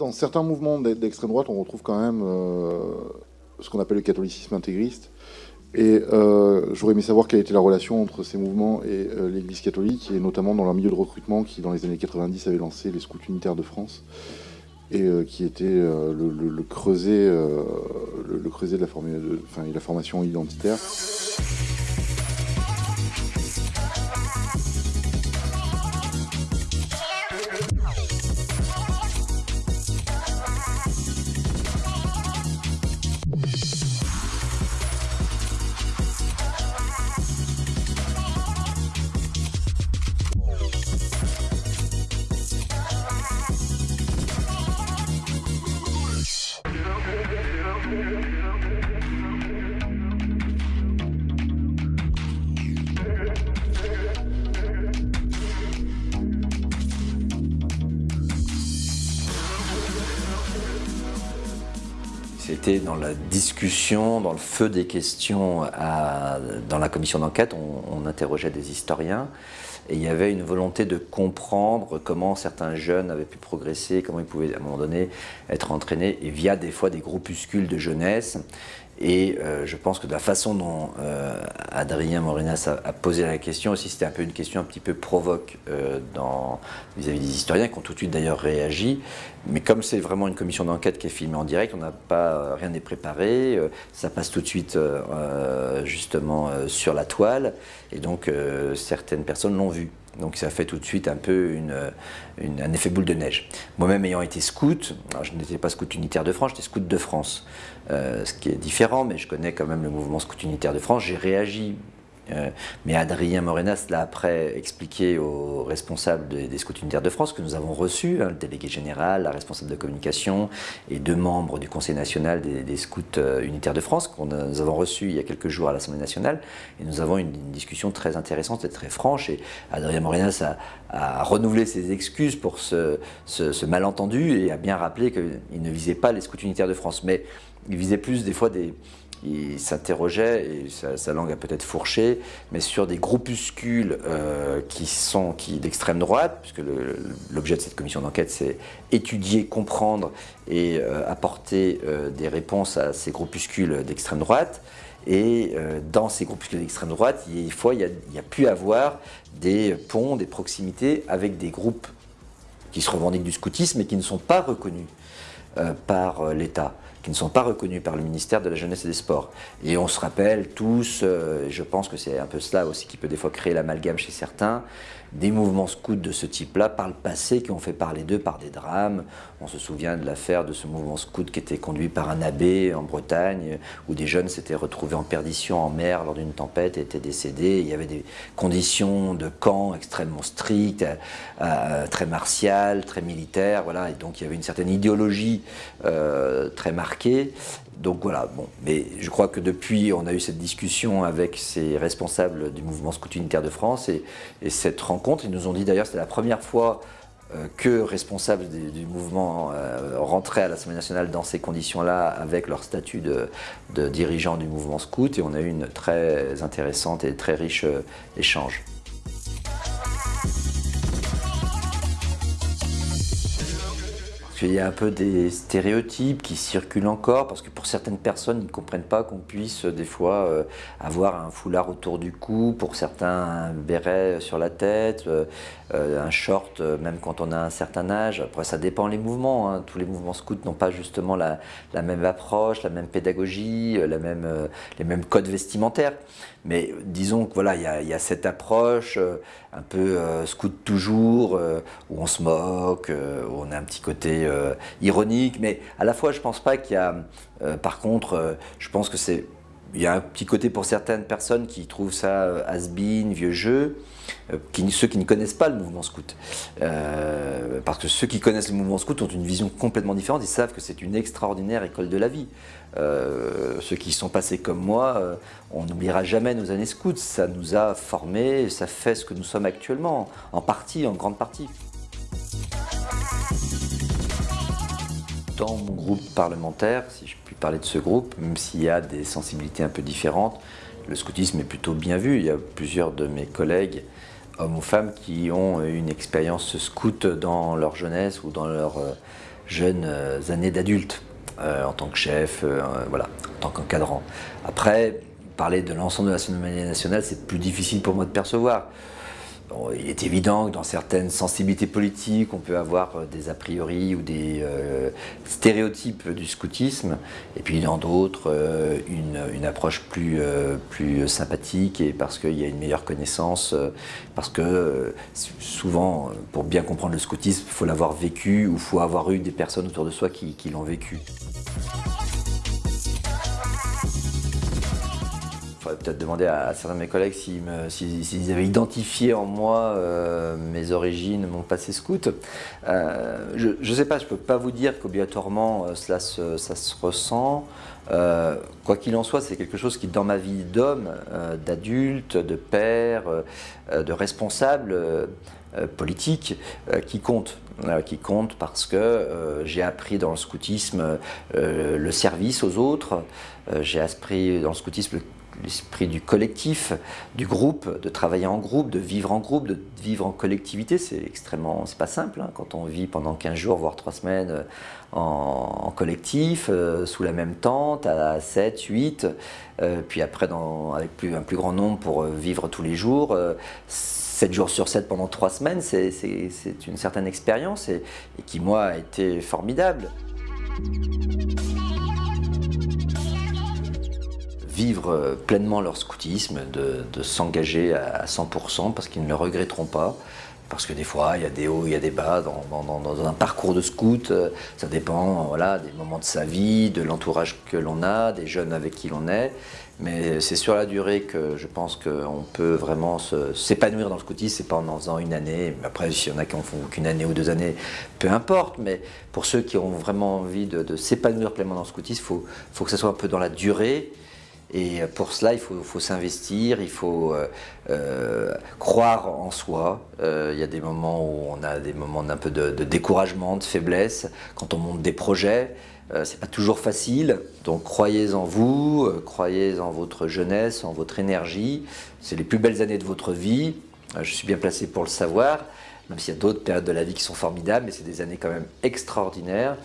Dans certains mouvements d'extrême droite, on retrouve quand même ce qu'on appelle le catholicisme intégriste. Et j'aurais aimé savoir quelle était la relation entre ces mouvements et l'Église catholique, et notamment dans leur milieu de recrutement qui, dans les années 90, avait lancé les scouts unitaires de France et euh, qui était euh, le, creuset, euh, le, creuset de la, de, la formation identitaire. Dans la discussion, dans le feu des questions dans la commission d'enquête, on, interrogeait des historiens. Et il y avait une volonté de comprendre comment certains jeunes avaient pu progresser, comment ils pouvaient à un moment donné être entraînés via des fois des groupuscules de jeunesse et euh, je pense que de la façon dont euh, Adrien Morinas a, posé la question aussi, c'était un peu une question un petit peu provoque euh, vis-à-vis des historiens qui ont tout de suite d'ailleurs réagi. Mais comme c'est vraiment une commission d'enquête qui est filmée en direct, on n'a pas rien n'est préparé, ça passe tout de suite justement sur la toile, et donc certaines personnes l'ont vu. Donc ça fait tout de suite un peu un effet boule de neige. Moi-même ayant été scout, je n'étais pas scout unitaire de France, j'étais scout de France, euh, ce qui est différent, mais je connais quand même le mouvement scout unitaire de France. J'ai réagi mais Adrien Morenas l'a après expliqué aux responsables des, scouts unitaires de France que nous avons reçus, hein, le délégué général, la responsable de communication et deux membres du Conseil national des, scouts euh, unitaires de France que nous avons reçus il y a quelques jours à l'Assemblée nationale. Et nous avons une, une, discussion très intéressante et très franche. Et Adrien Morenas a, renouvelé ses excuses pour ce, ce malentendu et a bien rappelé qu'il ne visait pas les scouts unitaires de France. Mais il visait plus des fois des, il s'interrogeait, et sa, langue a peut-être fourché, mais sur des groupuscules euh, qui sont qui, d'extrême droite, puisque l'objet de cette commission d'enquête, c'est étudier, comprendre et euh, apporter euh, des réponses à ces groupuscules d'extrême droite. Et dans ces groupuscules d'extrême droite, il, faut, y a pu avoir des ponts, des proximités avec des groupes qui se revendiquent du scoutisme et qui ne sont pas reconnus par l'État qui ne sont pas reconnus par le ministère de la Jeunesse et des Sports. Et on se rappelle tous, euh, je pense que c'est un peu cela aussi qui peut des fois créer l'amalgame chez certains, des mouvements scouts de ce type-là par le passé qui ont fait parler d'eux par des drames. On se souvient de l'affaire de ce mouvement scout qui était conduit par un abbé en Bretagne où des jeunes s'étaient retrouvés en perdition en mer lors d'une tempête et étaient décédés. Il y avait des conditions de camp extrêmement strictes, euh, très martiales, très militaires. Voilà. Et donc il y avait une certaine idéologie euh, très marquée donc voilà, bon, mais je crois que depuis, on a eu cette discussion avec ces responsables du mouvement scout unitaire de France et, cette rencontre, ils nous ont dit d'ailleurs c'était la première fois euh, que responsables du, mouvement euh, rentraient à l'Assemblée nationale dans ces conditions-là avec leur statut de, de, dirigeant du mouvement scout et on a eu une très intéressante et très riche euh, échange. Il y a un peu des stéréotypes qui circulent encore, parce que pour certaines personnes, ils ne comprennent pas qu'on puisse des fois euh, avoir un foulard autour du cou, pour certains un béret sur la tête, euh, euh, un short même quand on a un certain âge. Après ça dépend les mouvements, hein. tous les mouvements scouts n'ont pas justement la, même approche, la même pédagogie, les mêmes codes vestimentaires. Mais disons que voilà, il y, a cette approche un peu scout toujours, où on se moque, où on a un petit côté euh, ironique, mais à la fois je pense pas qu'il y a, euh, par contre, euh, je pense que c'est, il y a un petit côté pour certaines personnes qui trouvent ça has-been, vieux jeu, ceux qui ne connaissent pas le mouvement scout. parce que ceux qui connaissent le mouvement scout ont une vision complètement différente, ils savent que c'est une extraordinaire école de la vie. ceux qui sont passés comme moi, on n'oubliera jamais nos années scouts, ça nous a formés, ça fait ce que nous sommes actuellement, en partie, en grande partie. Dans mon groupe parlementaire, si je puis parler de ce groupe, même s'il y a des sensibilités un peu différentes, le scoutisme est plutôt bien vu. Il y a plusieurs de mes collègues, hommes ou femmes, qui ont une expérience scout dans leur jeunesse ou dans leur euh, jeunes années d'adulte, en tant que chef, voilà, en tant qu'encadrant. Après, parler de l'ensemble de l'Assemblée nationale, c'est plus difficile pour moi de percevoir il est évident que dans certaines sensibilités politiques, on peut avoir euh, des a priori ou des euh, stéréotypes du scoutisme, et puis dans d'autres, euh, une, approche plus, plus sympathique, et parce qu'il y a une meilleure connaissance, parce que souvent, pour bien comprendre le scoutisme, il faut l'avoir vécu, ou il faut avoir eu des personnes autour de soi qui l'ont vécu. Peut-être demander à, certains de mes collègues s'ils avaient identifié en moi euh, mes origines, mon passé scout. Euh, je ne sais pas, je ne peux pas vous dire qu'obligatoirement euh, cela se, ça se ressent. quoi qu'il en soit, c'est quelque chose qui, dans ma vie d'homme, d'adulte, de père, de responsable politique, qui compte. qui compte parce que j'ai appris dans le scoutisme le service aux autres, j'ai appris dans le scoutisme le l'esprit du collectif, du groupe, de travailler en groupe, de vivre en groupe, de vivre en collectivité. C'est extrêmement, c'est pas simple hein, quand on vit pendant 15 jours, voire 3 semaines euh, en, collectif, euh, sous la même tente, à 7, 8, euh, puis après avec plus, un plus grand nombre pour vivre tous les jours. 7 jours sur 7 pendant 3 semaines, c'est une certaine expérience et qui, moi, a été formidable vivre euh, pleinement leur scoutisme, de, s'engager à 100% parce qu'ils ne le regretteront pas. Parce que des fois, il y a des hauts, il y a des bas dans, un parcours de scout. Euh, ça dépend voilà, des moments de sa vie, de l'entourage que l'on a, des jeunes avec qui l'on est. Mais c'est sur la durée que je pense qu'on peut vraiment s'épanouir dans le scoutisme. C'est pas en en faisant une année. Après, s'il y en a qui en font qu'une année ou deux années, peu importe. Mais pour ceux qui ont vraiment envie de, s'épanouir pleinement dans le scoutisme, il faut, faut que ça soit un peu dans la durée et pour cela, il faut, s'investir, il faut euh, euh, croire en soi. Euh, il y a des moments où on a des moments d'un peu de, découragement, de faiblesse, quand on monte des projets. c'est pas toujours facile, donc croyez en vous, croyez en votre jeunesse, en votre énergie. C'est les plus belles années de votre vie. je suis bien placé pour le savoir, même s'il y a d'autres périodes de la vie qui sont formidables, mais c'est des années quand même extraordinaires.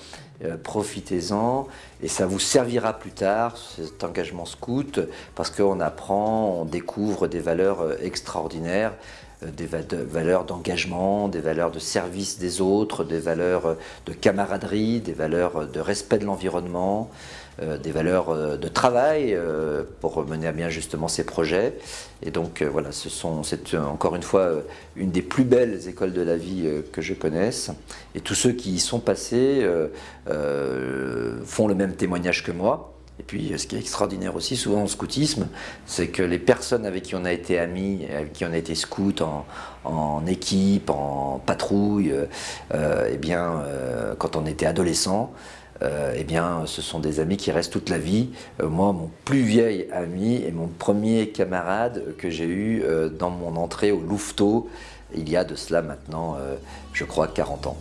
Euh, profitez-en et ça vous servira plus tard, cet engagement scout, parce qu'on apprend, on découvre des valeurs euh, extraordinaires, euh, des valeurs d'engagement, des valeurs de service des autres, des valeurs de camaraderie, des valeurs de respect de l'environnement, des valeurs euh, de travail euh, pour mener à bien justement ces projets. Et donc voilà, c'est encore une fois une des plus belles écoles de la vie que je connaisse. Et tous ceux qui y sont passés font le même témoignage que moi. Et puis, ce qui est extraordinaire aussi, souvent en scoutisme, c'est que les personnes avec qui on a été amis, avec qui on a été scout en, équipe, en patrouille, eh bien, quand on était adolescent, euh, eh bien, ce sont des amis qui restent toute la vie. Euh, moi, mon plus vieil ami et mon premier camarade que j'ai eu euh, dans mon entrée au Louveteau, il y a de cela maintenant, je crois, 40 ans.